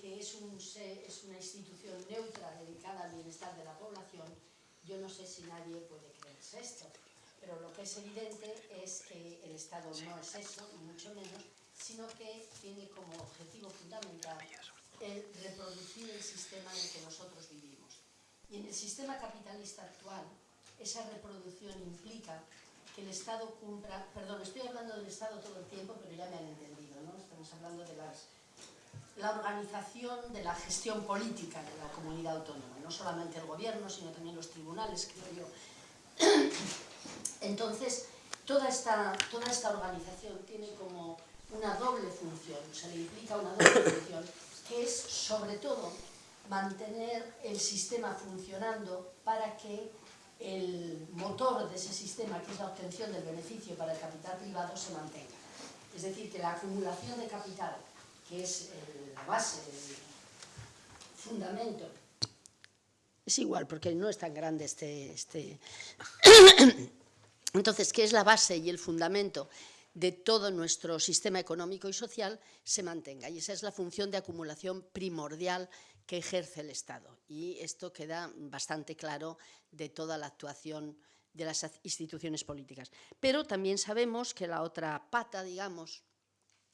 que es, un, es una institución neutra dedicada al bienestar de la población, yo no sé si nadie puede creerse esto, pero lo que es evidente es que el Estado no es eso, ni mucho menos, sino que tiene como objetivo fundamental el reproducir el sistema en el que nosotros vivimos. Y en el sistema capitalista actual, esa reproducción implica que el Estado cumpla, perdón, estoy hablando del Estado todo el tiempo, pero ya me han entendido, ¿no? Estamos hablando de las, la organización de la gestión política de la comunidad autónoma, no solamente el gobierno, sino también los tribunales, creo yo. Entonces, toda esta, toda esta organización tiene como una doble función, se le implica una doble función, que es sobre todo mantener el sistema funcionando para que el motor de ese sistema, que es la obtención del beneficio para el capital privado, se mantenga. Es decir, que la acumulación de capital, que es la base, el fundamento, es igual, porque no es tan grande este... este... Entonces, ¿qué es la base y el fundamento de todo nuestro sistema económico y social se mantenga. Y esa es la función de acumulación primordial que ejerce el Estado. Y esto queda bastante claro de toda la actuación de las instituciones políticas. Pero también sabemos que la otra pata, digamos,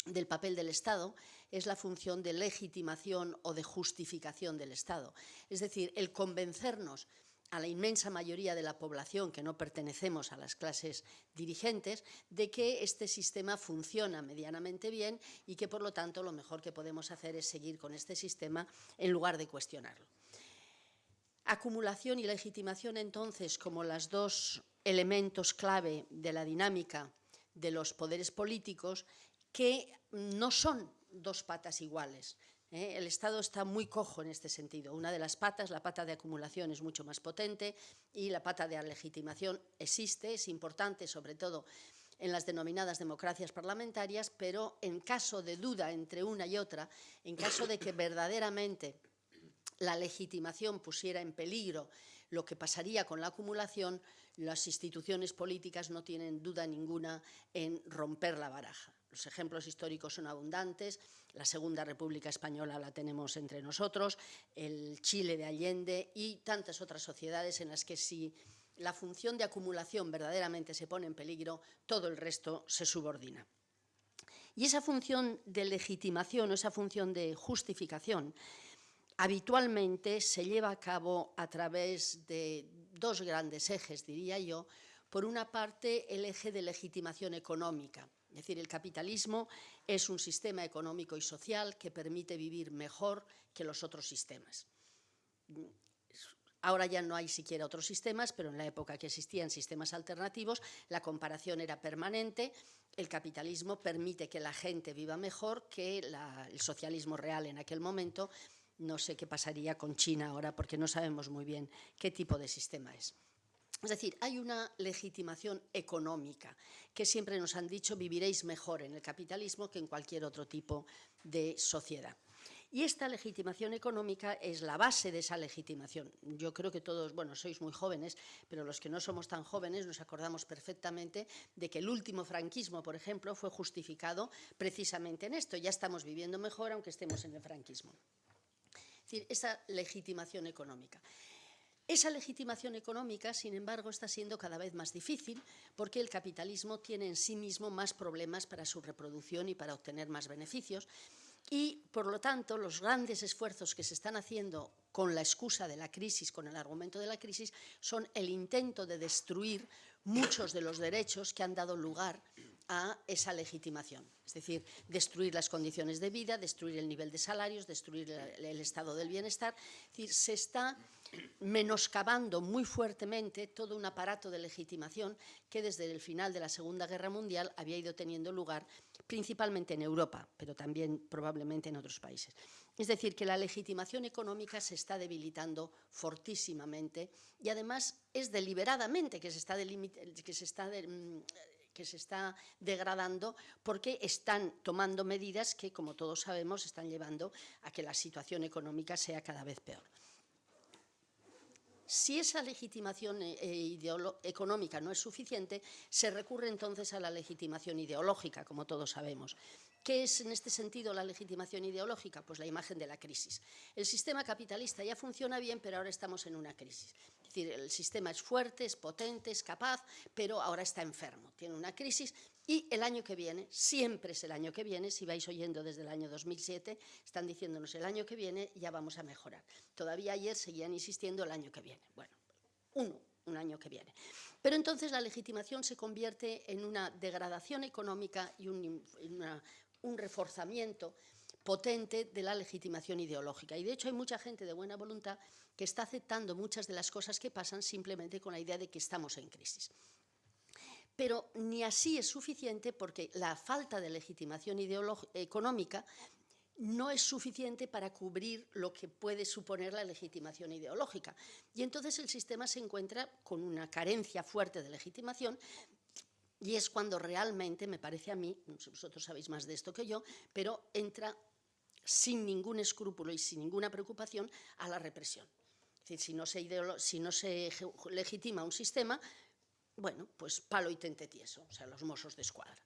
del papel del Estado es la función de legitimación o de justificación del Estado. Es decir, el convencernos a la inmensa mayoría de la población que no pertenecemos a las clases dirigentes, de que este sistema funciona medianamente bien y que, por lo tanto, lo mejor que podemos hacer es seguir con este sistema en lugar de cuestionarlo. Acumulación y legitimación, entonces, como los dos elementos clave de la dinámica de los poderes políticos, que no son dos patas iguales, ¿eh? El Estado está muy cojo en este sentido. Una de las patas, la pata de acumulación, es mucho más potente y la pata de legitimación existe, es importante, sobre todo en las denominadas democracias parlamentarias, pero en caso de duda entre una y otra, en caso de que verdaderamente la legitimación pusiera en peligro lo que pasaría con la acumulación, las instituciones políticas no tienen duda ninguna en romper la baraja. Los ejemplos históricos son abundantes, la Segunda República Española la tenemos entre nosotros, el Chile de Allende y tantas otras sociedades en las que si la función de acumulación verdaderamente se pone en peligro, todo el resto se subordina. Y esa función de legitimación esa función de justificación habitualmente se lleva a cabo a través de dos grandes ejes, diría yo. Por una parte, el eje de legitimación económica, es decir, el capitalismo es un sistema económico y social que permite vivir mejor que los otros sistemas. Ahora ya no hay siquiera otros sistemas, pero en la época que existían sistemas alternativos, la comparación era permanente. El capitalismo permite que la gente viva mejor que el socialismo real en aquel momento. No sé qué pasaría con China ahora, porque no sabemos muy bien qué tipo de sistema es. Es decir, hay una legitimación económica que siempre nos han dicho viviréis mejor en el capitalismo que en cualquier otro tipo de sociedad. Y esta legitimación económica es la base de esa legitimación. Yo creo que todos, bueno, sois muy jóvenes, pero los que no somos tan jóvenes nos acordamos perfectamente de que el último franquismo, por ejemplo, fue justificado precisamente en esto. Ya estamos viviendo mejor aunque estemos en el franquismo. Es decir, esa legitimación económica. Esa legitimación económica, sin embargo, está siendo cada vez más difícil porque el capitalismo tiene en sí mismo más problemas para su reproducción y para obtener más beneficios. Y, por lo tanto, los grandes esfuerzos que se están haciendo con la excusa de la crisis, con el argumento de la crisis, son el intento de destruir muchos de los derechos que han dado lugar a esa legitimación. Es decir, destruir las condiciones de vida, destruir el nivel de salarios, destruir el, estado del bienestar. Es decir, se está menoscabando muy fuertemente todo un aparato de legitimación que desde el final de la Segunda Guerra Mundial había ido teniendo lugar principalmente en Europa, pero también probablemente en otros países. Es decir, que la legitimación económica se está debilitando fortísimamente y además es deliberadamente que se está, que se está mm, que se está degradando porque están tomando medidas que, como todos sabemos, están llevando a que la situación económica sea cada vez peor. Si esa legitimación eh, económica no es suficiente, se recurre entonces a la legitimación ideológica, como todos sabemos. ¿Qué es en este sentido la legitimación ideológica? Pues la imagen de la crisis. El sistema capitalista ya funciona bien, pero ahora estamos en una crisis. Es decir, el sistema es fuerte, es potente, es capaz, pero ahora está enfermo, tiene una crisis y el año que viene, siempre es el año que viene, si vais oyendo desde el año 2007, están diciéndonos el año que viene ya vamos a mejorar. Todavía ayer seguían insistiendo el año que viene. Bueno, uno, un año que viene. Pero entonces la legitimación se convierte en una degradación económica y una, un reforzamiento potente de la legitimación ideológica. Y de hecho hay mucha gente de buena voluntad que está aceptando muchas de las cosas que pasan simplemente con la idea de que estamos en crisis. Pero ni así es suficiente porque la falta de legitimación económica no es suficiente para cubrir lo que puede suponer la legitimación ideológica. Y entonces el sistema se encuentra con una carencia fuerte de legitimación y es cuando realmente, me parece a mí, vosotros sabéis más de esto que yo, pero entra sin ningún escrúpulo y sin ninguna preocupación a la represión. Es decir, si no se legitima un sistema, bueno, pues palo y tente tieso, o sea, los mozos de escuadra.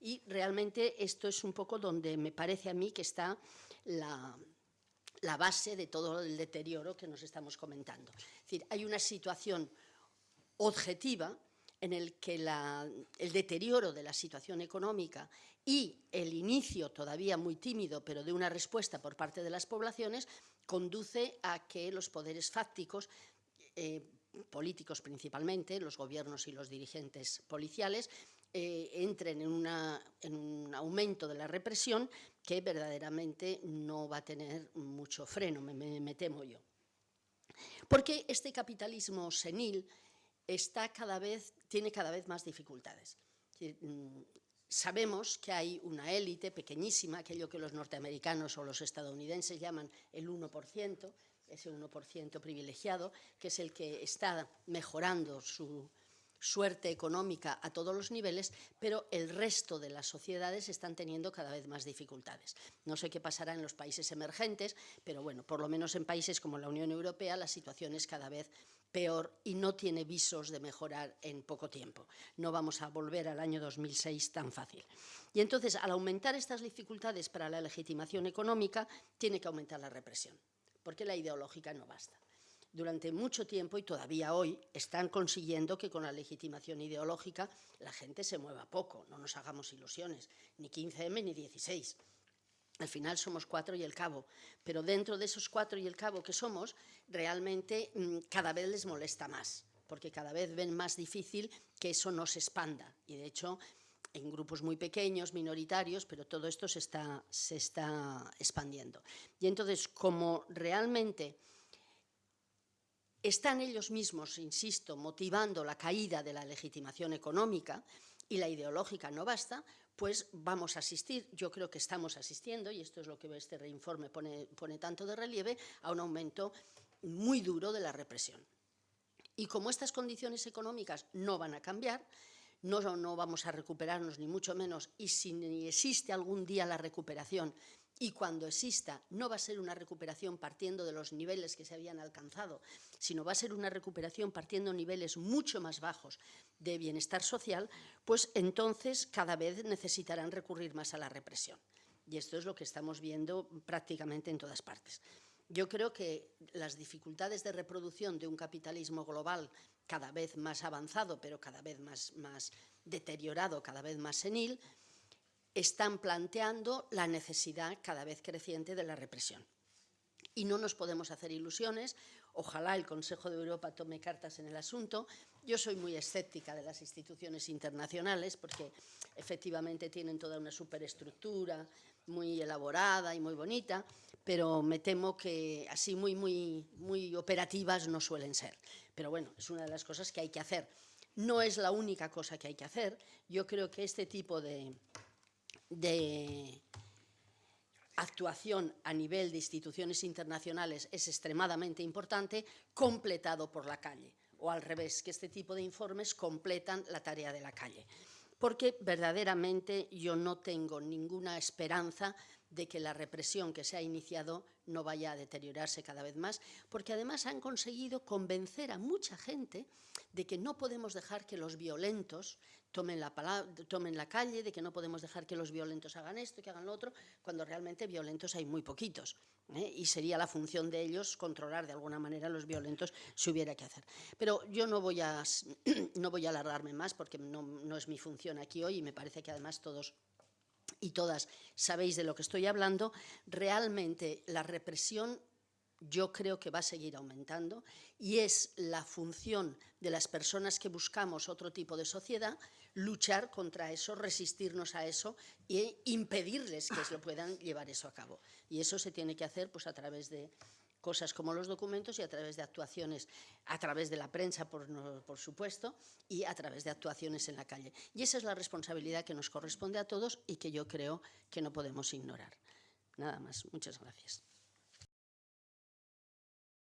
Y realmente esto es un poco donde me parece a mí que está la, la base de todo el deterioro que nos estamos comentando. Es decir, hay una situación objetiva en el que el deterioro de la situación económica y el inicio, todavía muy tímido, pero de una respuesta por parte de las poblaciones, conduce a que los poderes fácticos, eh, políticos principalmente, los gobiernos y los dirigentes policiales, eh, entren en, un aumento de la represión que verdaderamente no va a tener mucho freno, me, me temo yo. Porque este capitalismo senil está cada vez, tiene cada vez más dificultades. Sabemos que hay una élite pequeñísima, aquello que los norteamericanos o los estadounidenses llaman el 1%, ese 1% privilegiado, que es el que está mejorando su, suerte económica a todos los niveles, pero el resto de las sociedades están teniendo cada vez más dificultades. No sé qué pasará en los países emergentes, pero bueno, por lo menos en países como la Unión Europea la situación es cada vez peor y no tiene visos de mejorar en poco tiempo. No vamos a volver al año 2006 tan fácil. Y entonces, al aumentar estas dificultades para la legitimación económica, tiene que aumentar la represión, porque la ideológica no basta durante mucho tiempo y todavía hoy están consiguiendo que con la legitimación ideológica la gente se mueva poco, no nos hagamos ilusiones, ni 15M ni 16. Al final somos cuatro y el cabo, pero dentro de esos cuatro y el cabo que somos, realmente mm, cada vez les molesta más, porque cada vez ven más difícil que eso no se expanda. Y de hecho, en grupos muy pequeños, minoritarios, pero todo esto se está, se está expandiendo. Y entonces, como realmente están ellos mismos, insisto, motivando la caída de la legitimación económica y la ideológica no basta, pues vamos a asistir, yo creo que estamos asistiendo, y esto es lo que este reinforme pone, tanto de relieve, a un aumento muy duro de la represión. Y como estas condiciones económicas no van a cambiar, no, no, vamos a recuperarnos ni mucho menos, y si existe algún día la recuperación y cuando exista no va a ser una recuperación partiendo de los niveles que se habían alcanzado, sino va a ser una recuperación partiendo de niveles mucho más bajos de bienestar social, pues entonces cada vez necesitarán recurrir más a la represión. Y esto es lo que estamos viendo prácticamente en todas partes. Yo creo que las dificultades de reproducción de un capitalismo global cada vez más avanzado, pero cada vez más, más deteriorado, cada vez más senil, están planteando la necesidad cada vez creciente de la represión. Y no nos podemos hacer ilusiones, ojalá el Consejo de Europa tome cartas en el asunto. Yo soy muy escéptica de las instituciones internacionales porque efectivamente tienen toda una superestructura muy elaborada y muy bonita, pero me temo que así muy, muy, muy operativas no suelen ser. Pero bueno, es una de las cosas que hay que hacer. No es la única cosa que hay que hacer. Yo creo que este tipo de, de actuación a nivel de instituciones internacionales es extremadamente importante, completado por la calle, o al revés, que este tipo de informes completan la tarea de la calle. Porque verdaderamente yo no tengo ninguna esperanza de que la represión que se ha iniciado no vaya a deteriorarse cada vez más, porque además han conseguido convencer a mucha gente de que no podemos dejar que los violentos tomen la, tomen la calle, de que no podemos dejar que los violentos hagan esto, que hagan lo otro, cuando realmente violentos hay muy poquitos. ¿eh? Y sería la función de ellos controlar de alguna manera a los violentos si hubiera que hacer. Pero yo no voy a, no voy a alargarme más porque no, no es mi función aquí hoy y me parece que además todos y todas sabéis de lo que estoy hablando, realmente la represión yo creo que va a seguir aumentando y es la función de las personas que buscamos otro tipo de sociedad luchar contra eso, resistirnos a eso e impedirles que lo puedan llevar eso a cabo. Y eso se tiene que hacer pues, a través de cosas como los documentos y a través de actuaciones, a través de la prensa, por, por, supuesto, y a través de actuaciones en la calle. Y esa es la responsabilidad que nos corresponde a todos y que yo creo que no podemos ignorar. Nada más. Muchas gracias.